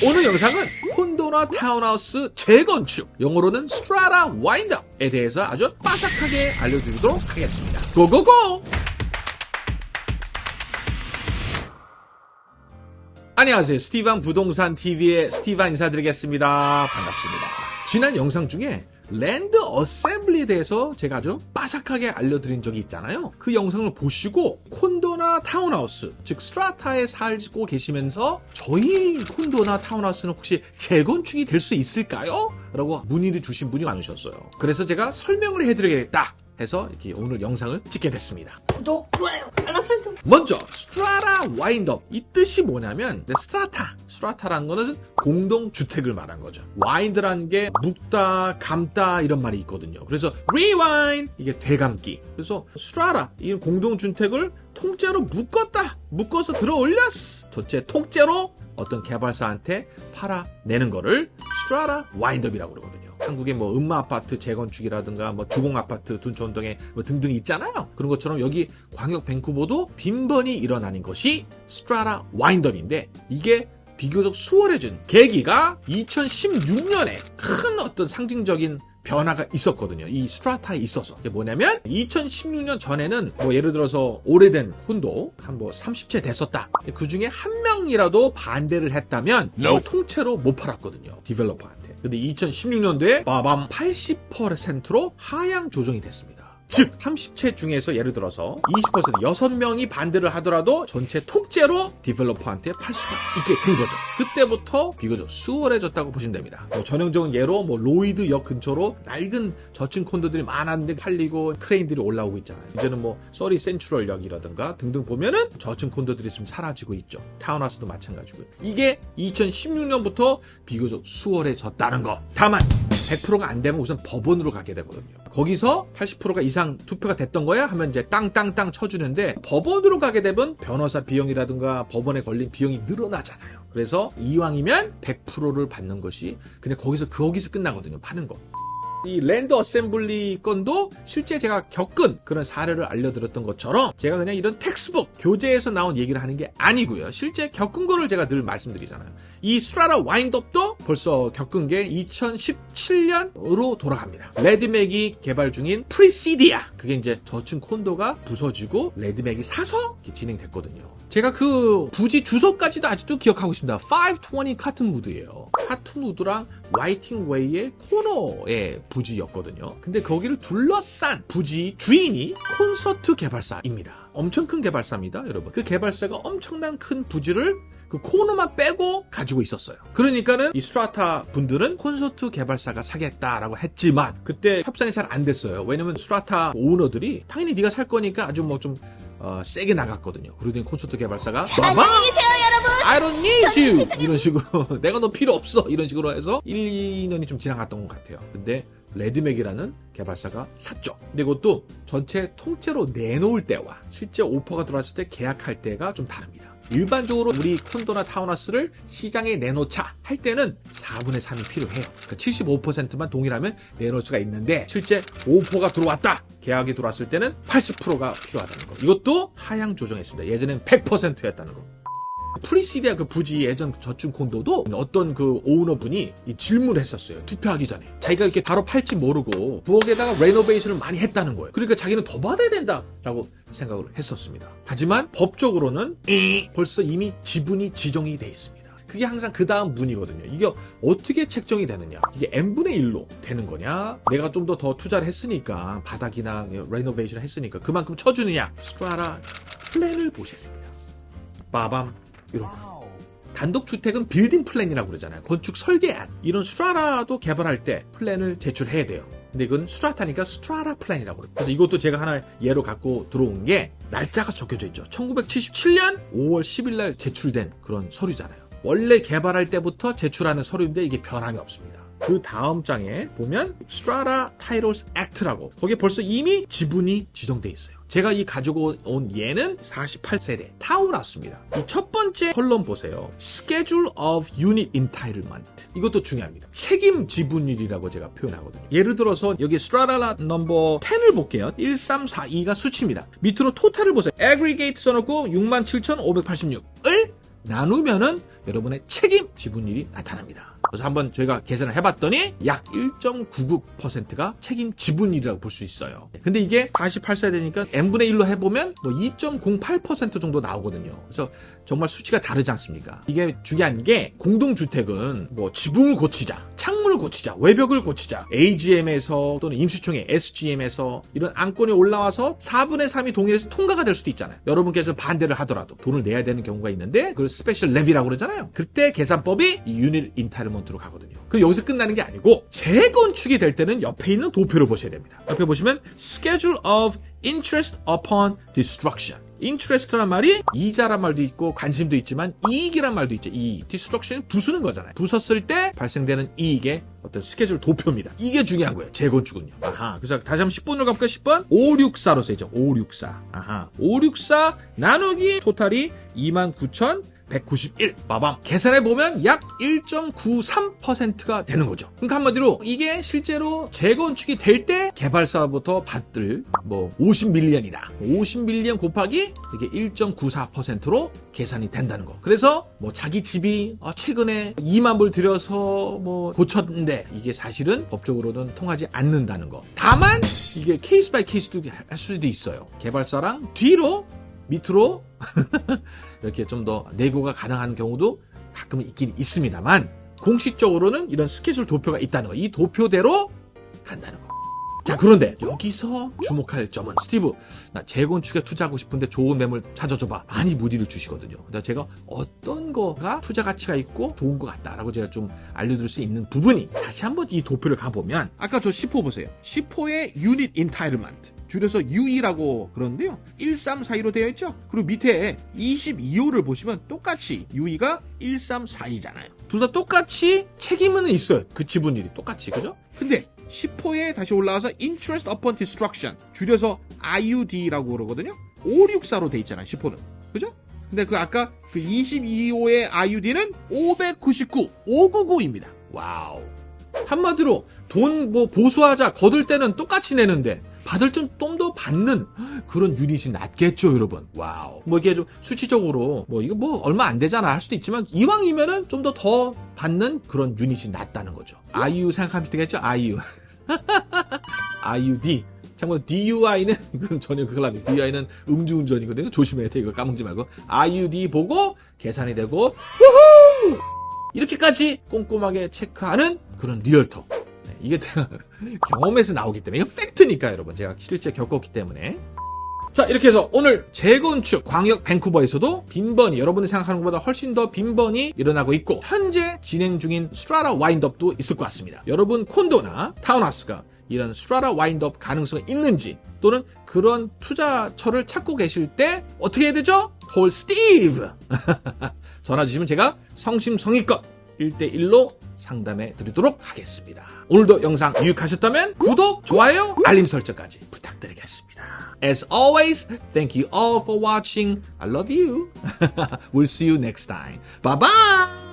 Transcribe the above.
오늘 영상은 콘도나 타운하우스 재건축, 영어로는 strata wind-up에 대해서 아주 빠삭하게 알려드리도록 하겠습니다. Go go go! 안녕하세요. 스티반 부동산 TV의 스티반 인사드리겠습니다. 반갑습니다. 지난 영상 중에 land assembly에 대해서 제가 아주 빠삭하게 알려드린 적이 있잖아요. 그 영상을 보시고 콘도나 타운하우스, 즉 strata에 살고 계시면서 저희 콘도나 타운하우스는 혹시 재건축이 될 수 있을까요? 라고 문의를 주신 분이 많으셨어요. 그래서 제가 설명을 해드리겠다. 해서 이렇게 오늘 영상을 찍게 됐습니다. 구독, 좋아요, 알람 설정. 먼저 strata wind-up 이 뜻이 뭐냐면 strata strata라는 거는 공동 주택을 말한 거죠. wind라는 게 묶다, 감다 이런 말이 있거든요. 그래서 rewind 이게 되감기. 그래서 strata 이 공동 주택을 통째로 묶었다. 묶어서 들어 올렸어. 전체 통째로 어떤 개발사한테 팔아내는 거를 strata wind-up이라고 그러거든요. 한국의 뭐 은마 아파트 재건축이라든가 뭐 주공 아파트 둔촌동에 뭐 등등 있잖아요. 그런 것처럼 여기 광역 밴쿠버도 빈번히 일어나는 것이 strata wind-up인데 이게 비교적 수월해진 계기가 2016년에 큰 어떤 상징적인 변화가 있었거든요. 이 strata에 있어서. 이게 뭐냐면 2016년 전에는 뭐 예를 들어서 오래된 콘도 한 뭐 30채 됐었다. 그 중에 한 명이라도 반대를 했다면 이걸 통째로 못 팔았거든요. developer한테. 근데 2016년도에 빠밤 80%로 하향 조정이 됐습니다. 즉 30채 중에서 예를 들어서 20% 6명이 반대를 하더라도 전체 통째로 developer한테 팔 수가 있게 된 거죠. 그때부터 비교적 수월해졌다고 보시면 됩니다. 뭐 전형적인 예로 뭐 로히드 역 근처로 낡은 저층 콘도들이 많았는데 팔리고 크레인들이 올라오고 있잖아요. 이제는 뭐 서리 센트럴역이라든가 등등 보면은 저층 콘도들이 좀 사라지고 있죠. 타운하우스도 마찬가지고요. 이게 2016년부터 비교적 수월해졌다는 거. 다만 100%가 안 되면 우선 법원으로 가게 되거든요. 거기서 80%가 이상 투표가 됐던 거야 하면 이제 땅땅땅 쳐주는데 법원으로 가게 되면 변호사 비용이라든가 법원에 걸린 비용이 늘어나잖아요. 그래서 이왕이면 100%를 받는 것이 근데 거기서 거기서 끝나거든요. 파는 거. 이 land assembly 건도 실제 제가 겪은 그런 사례를 알려드렸던 것처럼 제가 그냥 이런 textbook 교재에서 나온 얘기를 하는 게 아니고요. 실제 겪은 거를 제가 늘 말씀드리잖아요. 이 strata wind-up도 벌써 겪은 게 2017년으로 돌아갑니다. 레드맥이 개발 중인 프리시디아 그게 이제 저층 콘도가 부서지고 레드맥이 사서 진행됐거든요. 제가 그 부지 주소까지도 아직도 기억하고 있습니다. 520 카튼우드예요. 카튼우드랑 와이팅웨이의 코너의 부지였거든요. 근데 거기를 둘러싼 부지 주인이 콘서트 개발사입니다. 엄청 큰 개발사입니다, 여러분. 그 개발사가 엄청난 큰 부지를 그 코너만 빼고 가지고 있었어요. 그러니까는 이 strata 분들은 콘서트 개발사가 사겠다라고 했지만 그때 협상이 잘 안 됐어요. 왜냐면 strata 오너들이 당연히 네가 살 거니까 아주 뭐좀 어, 세게 나갔거든요. 그러더니 콘서트 개발사가 안녕히 계세요, 여러분. I don't need you 이런 식으로 내가 너 필요 없어 이런 식으로 해서 1, 2년이 좀 지나갔던 것 같아요. 근데 레드맥이라는 개발사가 샀죠. 근데 이것도 전체 통째로 내놓을 때와 실제 오퍼가 들어왔을 때 계약할 때가 좀 다릅니다. 일반적으로 우리 콘도나 타운하우스를 시장에 내놓자 할 때는 4분의 3이 필요해요. 그러니까 75%만 동의하면 내놓을 수가 있는데 실제 오퍼가 들어왔다. 계약이 들어왔을 때는 80%가 필요하다는 거. 이것도 하향 조정했습니다. 예전엔 100%였다는 거. 프리시디아 그 부지 예전 저층 콘도도 어떤 그 오너분이 질문을 했었어요. 투표하기 전에. 자기가 이렇게 바로 팔지 모르고 부엌에다가 renovation을 많이 했다는 거예요. 그러니까 자기는 더 받아야 된다라고 생각을 했었습니다. 하지만 법적으로는 벌써 이미 지분이 지정이 돼 있습니다. 그게 항상 그 다음 문이거든요. 이게 어떻게 책정이 되느냐. 이게 n분의 1로 되는 거냐. 내가 좀 더 더 투자를 했으니까 바닥이나 renovation을 했으니까 그만큼 쳐주느냐. strata plan을 보셔야 됩니다. 빠밤. 이런 거. 단독주택은 building plan이라고 그러잖아요. 건축 설계안. 이런 strata도 개발할 때 플랜을 제출해야 돼요. 근데 이건 strata니까 strata plan이라고 그래요. 그래서 이것도 제가 하나 예로 갖고 들어온 게 날짜가 적혀져 있죠. 1977년 5월 10일 날 제출된 그런 서류잖아요. 원래 개발할 때부터 제출하는 서류인데 이게 변함이 없습니다. 그 다음 장에 보면 Strata Titles Act라고 거기에 벌써 이미 지분이 지정돼 있어요. 제가 이 가지고 온 예는 48세대 타운하우스입니다. 이 첫 번째 column 보세요. Schedule of Unit Entitlement. 이것도 중요합니다. 책임 지분율이라고 제가 표현하거든요. 예를 들어서 여기 Strata number 10을 볼게요. 1342가 수치입니다. 밑으로 total을 보세요. Aggregate 써놓고 67,586을 나누면은 여러분의 책임 지분율이 나타납니다. 그래서 한번 저희가 계산을 해봤더니 약 1.99%가 책임 지분율이라고 볼 수 있어요. 근데 이게 48세 되니까 n분의 1로 해보면 뭐 2.08% 정도 나오거든요. 그래서 정말 수치가 다르지 않습니까? 이게 중요한 게 공동주택은 뭐 지붕을 고치자, 창문을 고치자, 외벽을 고치자, AGM에서 또는 임시총회 SGM에서 이런 안건이 올라와서 4분의 3이 동의해서 통과가 될 수도 있잖아요. 여러분께서 반대를 하더라도 돈을 내야 되는 경우가 있는데 그걸 special levy라고 그러잖아요. 그때 계산법이 이 unit entitlement로 가거든요. 그럼 여기서 끝나는 게 아니고 재건축이 될 때는 옆에 있는 도표를 보셔야 됩니다. 옆에 보시면 Schedule of Interest upon Destruction. Interest란 말이 이자란 말도 있고 관심도 있지만 이익이란 말도 있죠. 이익. destruction은 부수는 거잖아요. 부쉈을 때 발생되는 이익의 어떤 스케줄 도표입니다. 이게 중요한 거예요. 재건축은요. 아하. 그래서 다시 한번 10번으로 가볼까요? 10번? 564로 써야죠. 564. 아하. 564 나누기 토탈이 29,000 191. 빠밤. 계산해 보면 약 1.93%가 되는 거죠. 그러니까 한마디로 이게 실제로 재건축이 될 때 개발사부터 받들 뭐 50밀리언이다. 50밀리언 곱하기 이게 1.94%로 계산이 된다는 거. 그래서 뭐 자기 집이 어, 최근에 2만 불 들여서 뭐 고쳤는데 이게 사실은 법적으로는 통하지 않는다는 거. 다만 이게 case by case도 할 수도 있어요. 개발사랑 deal로 밑으로 이렇게 좀 더 nego가 가능한 경우도 가끔 있긴 있습니다만 공식적으로는 이런 스케줄 도표가 있다는 거. 이 도표대로 간다는 거. 자 그런데 여기서 주목할 점은 스티브 나 재건축에 투자하고 싶은데 좋은 매물 찾아줘봐 많이 문의를 주시거든요 근데 제가 어떤 거가 투자 가치가 있고 좋은 것 같다라고 제가 좀 알려드릴 수 있는 부분이 다시 한번 이 도표를 가보면 아까 저 10호 보세요 10호의 unit entitlement 줄여서 UE라고 그러는데요. 1342로 되어 있죠? 그리고 밑에 22호를 보시면 똑같이 UE가 1342잖아요. 둘 다 똑같이 책임은 있어요. 그 지분율이 똑같이, 그죠? 근데 10호에 다시 올라와서 Interest Upon Destruction 줄여서 IUD라고 그러거든요. 564로 돼 있잖아요. 10호는. 그죠? 근데 그 아까 그 22호의 IUD는 599, 599입니다. wow. 한마디로 돈 뭐 보수하자 거둘 때는 똑같이 내는데 받을 좀 좀 더 받는 그런 유닛이 낫겠죠, 여러분. wow. 뭐 이게 좀 수치적으로 뭐 이거 뭐 얼마 안 되잖아 할 수도 있지만 이왕이면은 좀 더더 받는 그런 유닛이 낫다는 거죠. IU 생각하면 되겠죠? IU. IUD. 참고로 DUI는 그건 전혀 그걸 안 해. DUI는 음주운전이거든요. 조심해야 돼. 이거 까먹지 말고. IUD 보고 계산이 되고 우후! 이렇게까지 꼼꼼하게 체크하는 그런 realtor. 네, 이게 경험에서 나오기 때문에 이거 팩트니까 여러분 제가 실제 겪었기 때문에 자 이렇게 해서 오늘 재건축 광역 밴쿠버에서도 빈번히 여러분이 생각하는 것보다 훨씬 더 빈번히 일어나고 있고 현재 진행 중인 strata wind-up도 있을 것 같습니다. 여러분 콘도나 타운하우스가 이런 strata wind-up 가능성이 있는지 또는 그런 투자처를 찾고 계실 때 어떻게 해야 되죠? call Steve 전화 주시면 제가 성심성의껏 1대1로 상담해 드리도록 하겠습니다. 오늘도 영상 유익하셨다면 구독, 좋아요, 알림 설정까지 부탁드리겠습니다. As always, thank you all for watching. I love you. we'll see you next time. Bye bye!